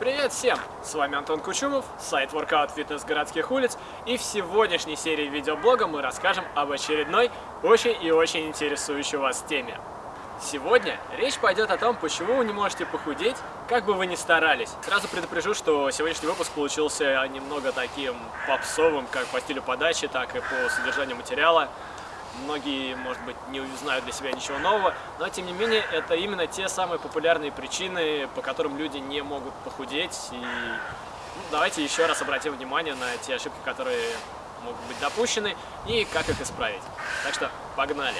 Привет всем! С вами Антон Кучумов, сайт Workout Fitness городских улиц, и в сегодняшней серии видеоблога мы расскажем об очередной очень и очень интересующей вас теме. Сегодня речь пойдет о том, почему вы не можете похудеть, как бы вы ни старались. Сразу предупрежу, что сегодняшний выпуск получился немного таким попсовым, как по стилю подачи, так и по содержанию материала. Многие, может быть, не узнают для себя ничего нового, но, тем не менее, это именно те самые популярные причины, по которым люди не могут похудеть. И ну, давайте еще раз обратим внимание на те ошибки, которые могут быть допущены, и как их исправить. Так что, погнали!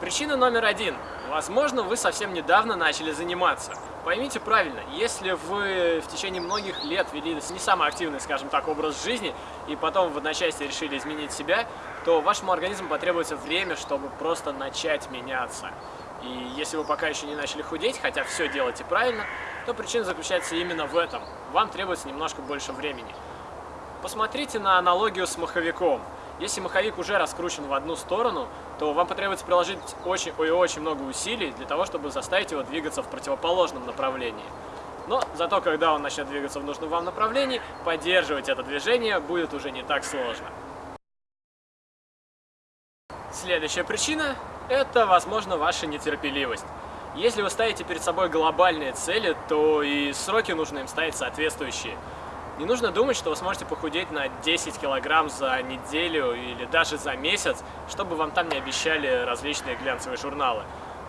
Причина номер один. Возможно, вы совсем недавно начали заниматься. Поймите правильно, если вы в течение многих лет вели не самый активный, скажем так, образ жизни, и потом в одночасье решили изменить себя, то вашему организму потребуется время, чтобы просто начать меняться. И если вы пока еще не начали худеть, хотя все делаете правильно, то причина заключается именно в этом. Вам требуется немножко больше времени. Посмотрите на аналогию с маховиком. Если маховик уже раскручен в одну сторону, то вам потребуется приложить очень и очень много усилий для того, чтобы заставить его двигаться в противоположном направлении. Но зато, когда он начнет двигаться в нужном вам направлении, поддерживать это движение будет уже не так сложно. Следующая причина – это, возможно, ваша нетерпеливость. Если вы ставите перед собой глобальные цели, то и сроки нужно им ставить соответствующие. Не нужно думать, что вы сможете похудеть на 10 килограмм за неделю или даже за месяц, чтобы вам там не обещали различные глянцевые журналы.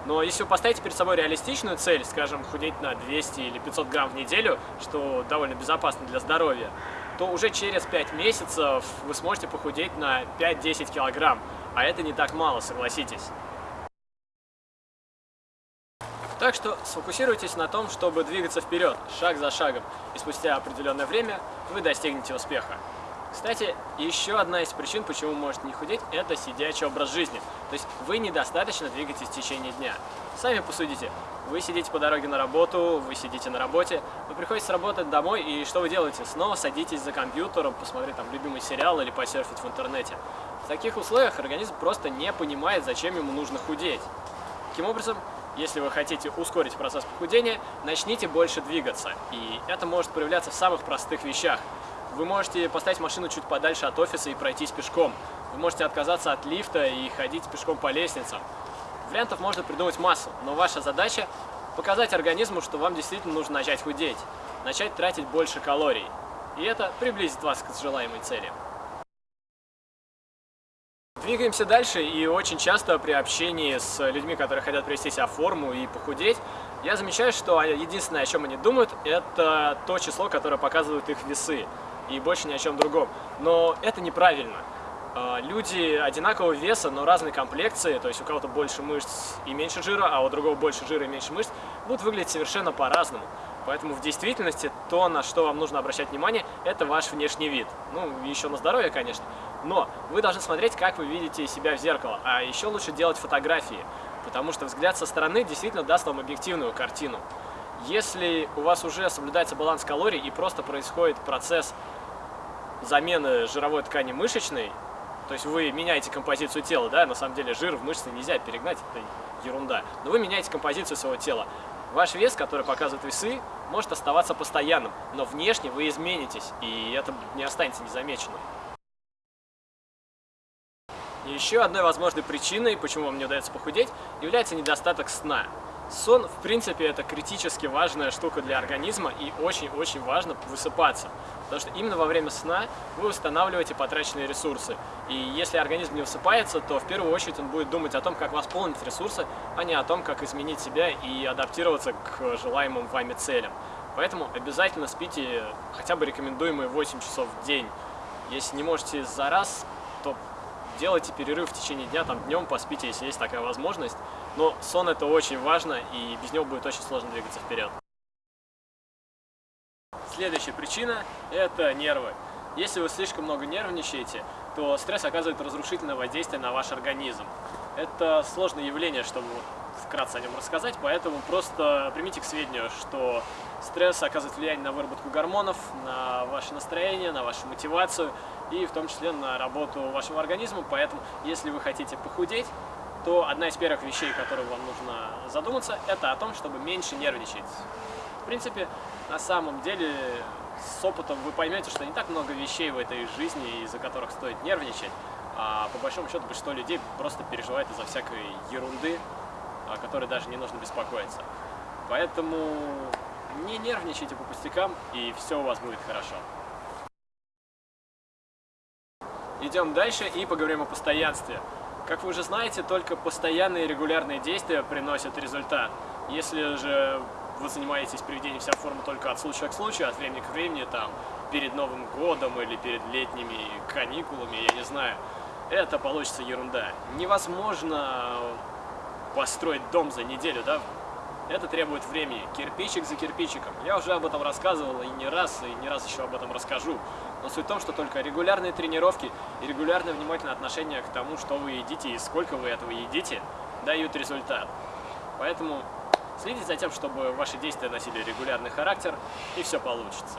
Но если вы поставите перед собой реалистичную цель, скажем, худеть на 200 или 500 грамм в неделю, что довольно безопасно для здоровья, то уже через 5 месяцев вы сможете похудеть на 5-10 килограмм. А это не так мало, согласитесь. Так что сфокусируйтесь на том, чтобы двигаться вперед, шаг за шагом, и спустя определенное время вы достигнете успеха. Кстати, еще одна из причин, почему вы можете не худеть, это сидячий образ жизни. То есть вы недостаточно двигаетесь в течение дня. Сами посудите. Вы сидите по дороге на работу, вы сидите на работе, вы приходите с работы домой, и что вы делаете? Снова садитесь за компьютером, посмотреть там любимый сериал или посерфить в интернете. В таких условиях организм просто не понимает, зачем ему нужно худеть. Таким образом, если вы хотите ускорить процесс похудения, начните больше двигаться. И это может проявляться в самых простых вещах. Вы можете поставить машину чуть подальше от офиса и пройтись пешком. Вы можете отказаться от лифта и ходить пешком по лестницам. Вариантов можно придумать массу, но ваша задача показать организму, что вам действительно нужно начать худеть, начать тратить больше калорий. И это приблизит вас к желаемой цели. Двигаемся дальше, и очень часто при общении с людьми, которые хотят привести себя в форму и похудеть, я замечаю, что единственное, о чем они думают, это то число, которое показывают их весы, и больше ни о чем другом. Но это неправильно. А, люди одинакового веса, но разной комплекции, то есть у кого-то больше мышц и меньше жира, а у другого больше жира и меньше мышц, будут выглядеть совершенно по-разному. Поэтому в действительности то, на что вам нужно обращать внимание, это ваш внешний вид. Ну, еще на здоровье, конечно. Но вы должны смотреть, как вы видите себя в зеркало. А еще лучше делать фотографии, потому что взгляд со стороны действительно даст вам объективную картину. Если у вас уже соблюдается баланс калорий и просто происходит процесс замены жировой ткани мышечной, то есть вы меняете композицию тела, да, на самом деле жир в мышцы нельзя перегнать, это ерунда, но вы меняете композицию своего тела. Ваш вес, который показывают весы, может оставаться постоянным, но внешне вы изменитесь, и это не останется незамеченным. Еще одной возможной причиной, почему вам не удается похудеть, является недостаток сна. Сон, в принципе, это критически важная штука для организма и очень-очень важно высыпаться. Потому что именно во время сна вы восстанавливаете потраченные ресурсы. И если организм не высыпается, то в первую очередь он будет думать о том, как восполнить ресурсы, а не о том, как изменить себя и адаптироваться к желаемым вами целям. Поэтому обязательно спите хотя бы рекомендуемые 8 часов в день. Если не можете за раз, то делайте перерыв в течение дня, там днем поспите, если есть такая возможность. Но сон это очень важно, и без него будет очень сложно двигаться вперед. Следующая причина – это нервы. Если вы слишком много нервничаете, то стресс оказывает разрушительное воздействие на ваш организм. Это сложное явление, чтобы вкратце о нем рассказать, поэтому просто примите к сведению, что стресс оказывает влияние на выработку гормонов, на ваше настроение, на вашу мотивацию и в том числе на работу вашего организма. Поэтому, если вы хотите похудеть, то одна из первых вещей, которые вам нужно задуматься, это о том, чтобы меньше нервничать. В принципе, на самом деле, с опытом вы поймете, что не так много вещей в этой жизни, из-за которых стоит нервничать, а по большому счету большинство людей просто переживает из-за всякой ерунды, о которой даже не нужно беспокоиться. Поэтому не нервничайте по пустякам, и все у вас будет хорошо. Идем дальше и поговорим о постоянстве. Как вы уже знаете, только постоянные и регулярные действия приносят результат. Если же вы занимаетесь приведением себя в форму только от случая к случаю, от времени к времени, там, перед Новым годом или перед летними каникулами, я не знаю, это получится ерунда. Невозможно построить дом за неделю, да? Это требует времени, кирпичик за кирпичиком. Я уже об этом рассказывал и не раз, и не раз еще об этом расскажу. Но суть в том, что только регулярные тренировки и регулярное внимательное отношение к тому, что вы едите и сколько вы этого едите, дают результат. Поэтому следите за тем, чтобы ваши действия носили регулярный характер, и все получится.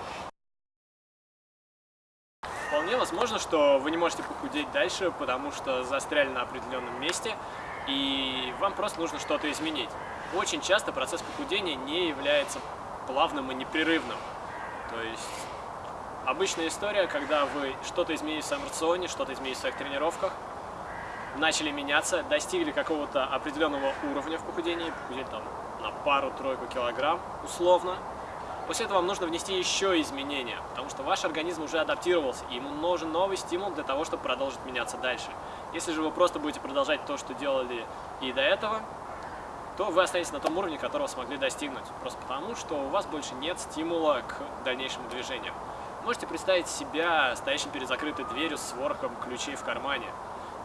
Вполне возможно, что вы не можете похудеть дальше, потому что застряли на определенном месте, и вам просто нужно что-то изменить. Очень часто процесс похудения не является плавным и непрерывным. То есть обычная история, когда вы что-то изменили в своем рационе, что-то изменили в своих тренировках, начали меняться, достигли какого-то определенного уровня в похудении, похудели там на пару-тройку килограмм условно, После этого вам нужно внести еще изменения, потому что ваш организм уже адаптировался, и ему нужен новый стимул для того, чтобы продолжить меняться дальше. Если же вы просто будете продолжать то, что делали и до этого, то вы останетесь на том уровне, которого смогли достигнуть. Просто потому, что у вас больше нет стимула к дальнейшему движению. Можете представить себя стоящим перед закрытой дверью с ворохом ключей в кармане.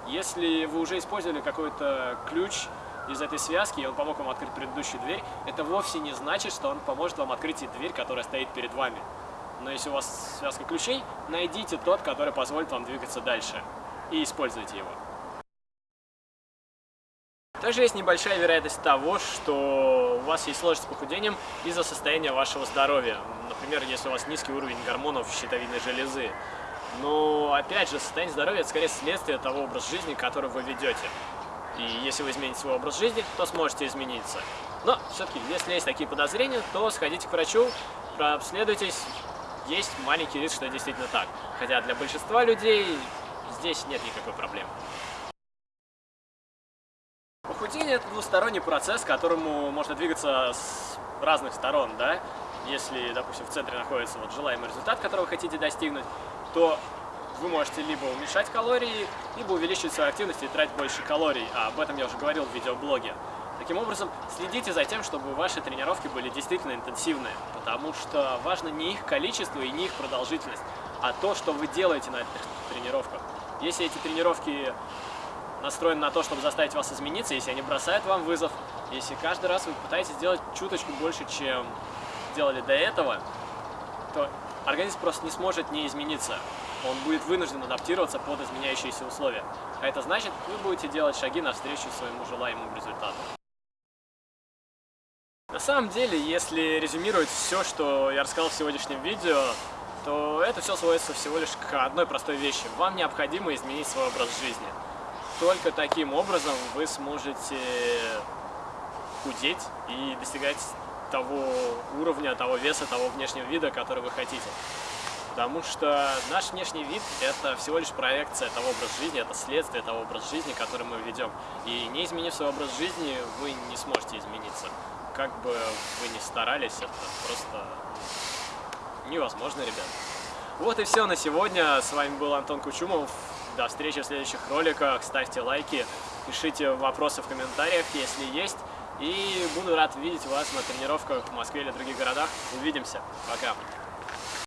Если вы уже использовали какой-то ключ, из этой связки, и он помог вам открыть предыдущую дверь, это вовсе не значит, что он поможет вам открыть и дверь, которая стоит перед вами. Но если у вас связка ключей, найдите тот, который позволит вам двигаться дальше, и используйте его. Также есть небольшая вероятность того, что у вас есть сложность с похудением из-за состояния вашего здоровья. Например, если у вас низкий уровень гормонов щитовидной железы. Но, опять же, состояние здоровья – это скорее следствие того образа жизни, который вы ведете. И если вы измените свой образ жизни, то сможете измениться. Но все-таки, если есть такие подозрения, то сходите к врачу, прообследуйтесь. Есть маленький риск, что действительно так. Хотя для большинства людей здесь нет никакой проблемы. Похудение – это двусторонний процесс, к которому можно двигаться с разных сторон, да? Если, допустим, в центре находится вот желаемый результат, которого вы хотите достигнуть, то вы можете либо уменьшать калории, либо увеличивать свою активность и тратить больше калорий. А об этом я уже говорил в видеоблоге. Таким образом, следите за тем, чтобы ваши тренировки были действительно интенсивные, потому что важно не их количество и не их продолжительность, а то, что вы делаете на этих тренировках. Если эти тренировки настроены на то, чтобы заставить вас измениться, если они бросают вам вызов, если каждый раз вы пытаетесь сделать чуточку больше, чем делали до этого, то организм просто не сможет не измениться он будет вынужден адаптироваться под изменяющиеся условия. А это значит, вы будете делать шаги навстречу своему желаемому результату. На самом деле, если резюмировать все, что я рассказал в сегодняшнем видео, то это все сводится всего лишь к одной простой вещи. Вам необходимо изменить свой образ жизни. Только таким образом вы сможете худеть и достигать того уровня, того веса, того внешнего вида, который вы хотите. Потому что наш внешний вид – это всего лишь проекция того образа жизни, это следствие того образа жизни, который мы ведем. И не изменив свой образ жизни, вы не сможете измениться. Как бы вы ни старались, это просто невозможно, ребят. Вот и все на сегодня. С вами был Антон Кучумов. До встречи в следующих роликах. Ставьте лайки, пишите вопросы в комментариях, если есть. И буду рад видеть вас на тренировках в Москве или других городах. Увидимся. Пока.